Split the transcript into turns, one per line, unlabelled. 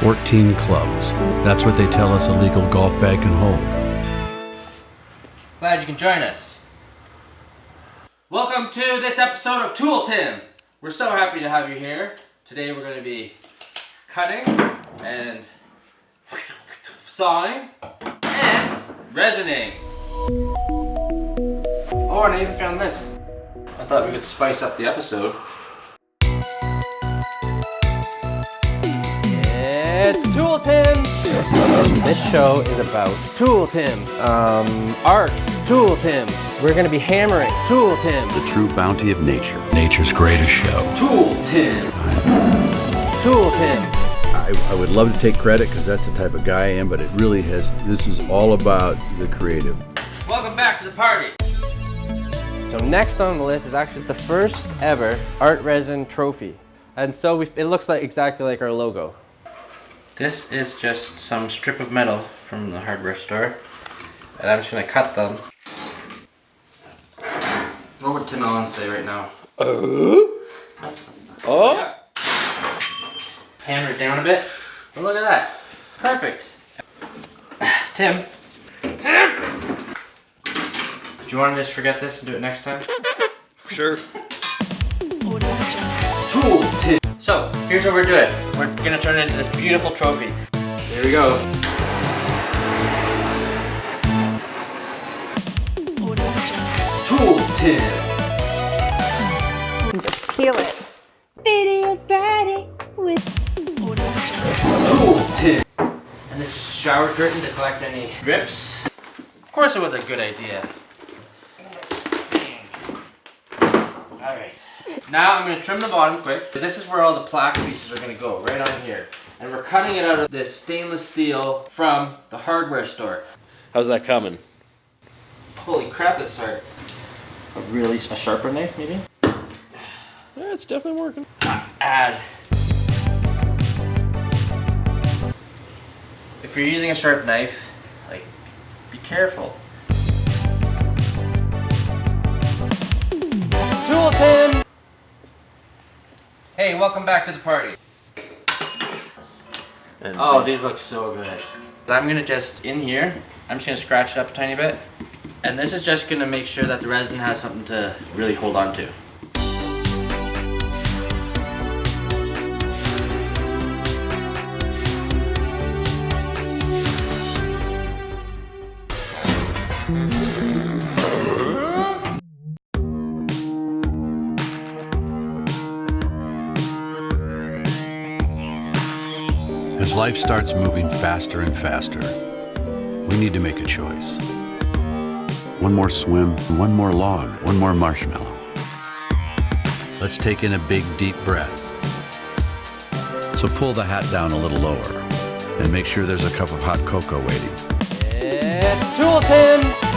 14 clubs. That's what they tell us a legal golf bag can hold.
Glad you can join us. Welcome to this episode of Tool Tim. We're so happy to have you here. Today we're going to be cutting and sawing and resining. Oh, and I even found this. I thought we could spice up the episode. Tool Tim! This show is about Tool Tim, um, art, Tool Tim. We're gonna be hammering Tool Tim,
The true bounty of nature. Nature's greatest show.
Tool Tim, Tool Tim.
I, I would love to take credit because that's the type of guy I am, but it really has, this is all about the creative.
Welcome back to the party. So next on the list is actually the first ever art resin trophy. And so we, it looks like exactly like our logo. This is just some strip of metal from the hardware store. And I'm just gonna cut them. What would Tim Allen say right now? Uh? Oh? Oh? Hammer it down a bit. Oh, look at that. Perfect. Tim. Tim! Do you want to just forget this and do it next time?
Sure.
So, here's what we're doing. We're gonna turn it into this beautiful trophy. Here we go. Tool Tim.
Just peel it.
Video Friday with
Tool Tim. And this is a shower curtain to collect any drips. Of course it was a good idea. Alright. Now I'm going to trim the bottom quick. This is where all the plaque pieces are going to go, right on here. And we're cutting it out of this stainless steel from the hardware store.
How's that coming?
Holy crap, that's hard. A really, a sharper knife maybe?
Yeah, it's definitely working.
Add. If you're using a sharp knife, like, be careful. Tool Hey, welcome back to the party.
And
Oh, these look so good. I'm gonna just, in here, I'm just gonna scratch it up a tiny bit. And this is just gonna make sure that the resin has something to really hold on to.
As life starts moving faster and faster, we need to make a choice. One more swim, one more log, one more marshmallow. Let's take in a big, deep breath. So pull the hat down a little lower and make sure there's a cup of hot cocoa waiting.
It's Tim!